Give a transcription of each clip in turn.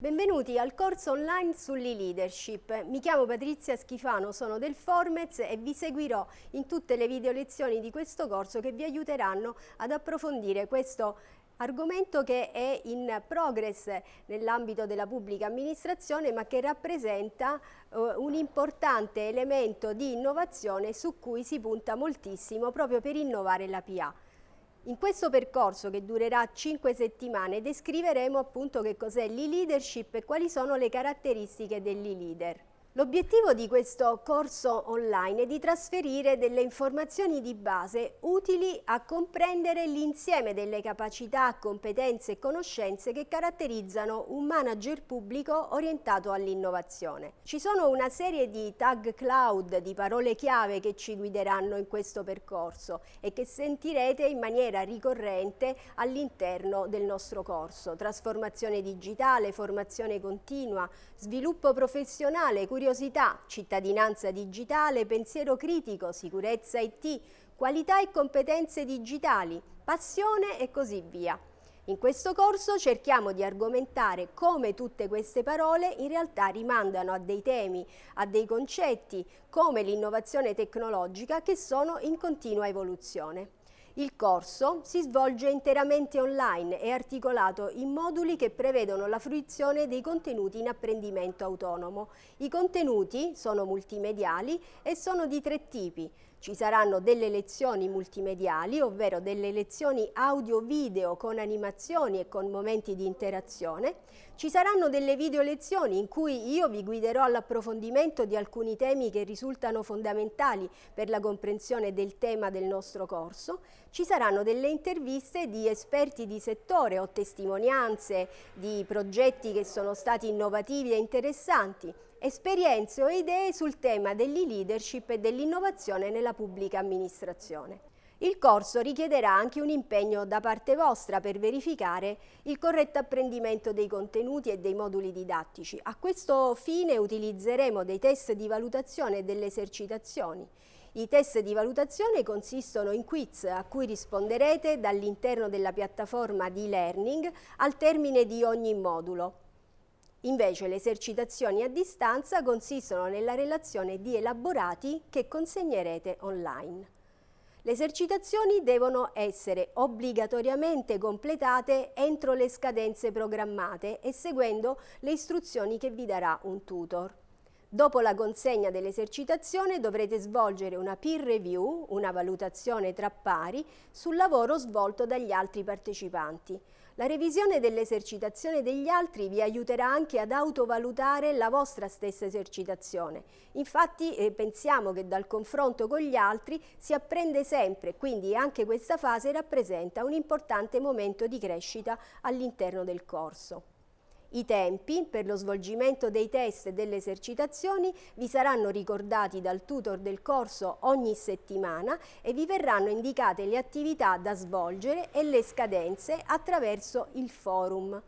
Benvenuti al corso online sull'e-leadership. Mi chiamo Patrizia Schifano, sono del Formez e vi seguirò in tutte le video lezioni di questo corso che vi aiuteranno ad approfondire questo argomento che è in progress nell'ambito della pubblica amministrazione ma che rappresenta uh, un importante elemento di innovazione su cui si punta moltissimo proprio per innovare la PA. In questo percorso che durerà 5 settimane descriveremo appunto che cos'è l'e-leadership e quali sono le caratteristiche dell'e-leader. L'obiettivo di questo corso online è di trasferire delle informazioni di base utili a comprendere l'insieme delle capacità, competenze e conoscenze che caratterizzano un manager pubblico orientato all'innovazione. Ci sono una serie di tag cloud, di parole chiave che ci guideranno in questo percorso e che sentirete in maniera ricorrente all'interno del nostro corso. Trasformazione digitale, formazione continua, sviluppo professionale, curiosità, cittadinanza digitale, pensiero critico, sicurezza IT, qualità e competenze digitali, passione e così via. In questo corso cerchiamo di argomentare come tutte queste parole in realtà rimandano a dei temi, a dei concetti, come l'innovazione tecnologica che sono in continua evoluzione. Il corso si svolge interamente online e articolato in moduli che prevedono la fruizione dei contenuti in apprendimento autonomo. I contenuti sono multimediali e sono di tre tipi, ci saranno delle lezioni multimediali, ovvero delle lezioni audio-video con animazioni e con momenti di interazione. Ci saranno delle video lezioni in cui io vi guiderò all'approfondimento di alcuni temi che risultano fondamentali per la comprensione del tema del nostro corso. Ci saranno delle interviste di esperti di settore o testimonianze di progetti che sono stati innovativi e interessanti esperienze o idee sul tema dell'e-leadership e dell'innovazione nella pubblica amministrazione. Il corso richiederà anche un impegno da parte vostra per verificare il corretto apprendimento dei contenuti e dei moduli didattici. A questo fine utilizzeremo dei test di valutazione e delle esercitazioni. I test di valutazione consistono in quiz a cui risponderete dall'interno della piattaforma di learning al termine di ogni modulo. Invece le esercitazioni a distanza consistono nella relazione di elaborati che consegnerete online. Le esercitazioni devono essere obbligatoriamente completate entro le scadenze programmate e seguendo le istruzioni che vi darà un tutor. Dopo la consegna dell'esercitazione dovrete svolgere una peer review, una valutazione tra pari, sul lavoro svolto dagli altri partecipanti. La revisione dell'esercitazione degli altri vi aiuterà anche ad autovalutare la vostra stessa esercitazione. Infatti eh, pensiamo che dal confronto con gli altri si apprende sempre, quindi anche questa fase rappresenta un importante momento di crescita all'interno del corso. I tempi per lo svolgimento dei test e delle esercitazioni vi saranno ricordati dal tutor del corso ogni settimana e vi verranno indicate le attività da svolgere e le scadenze attraverso il forum.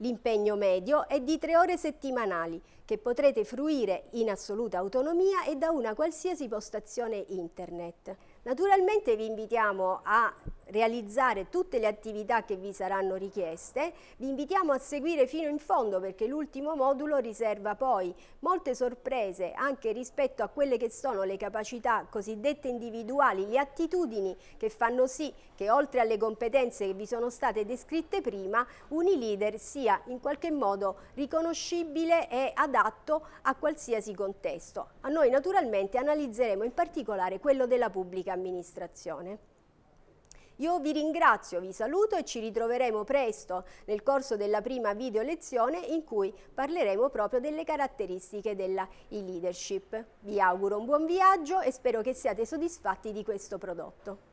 L'impegno medio è di tre ore settimanali che potrete fruire in assoluta autonomia e da una qualsiasi postazione internet. Naturalmente vi invitiamo a realizzare tutte le attività che vi saranno richieste. Vi invitiamo a seguire fino in fondo perché l'ultimo modulo riserva poi molte sorprese anche rispetto a quelle che sono le capacità cosiddette individuali, le attitudini che fanno sì che oltre alle competenze che vi sono state descritte prima, un e-leader sia in qualche modo riconoscibile e adatto a qualsiasi contesto. A noi naturalmente analizzeremo in particolare quello della pubblica amministrazione. Io vi ringrazio, vi saluto e ci ritroveremo presto nel corso della prima video lezione in cui parleremo proprio delle caratteristiche della e-leadership. Vi auguro un buon viaggio e spero che siate soddisfatti di questo prodotto.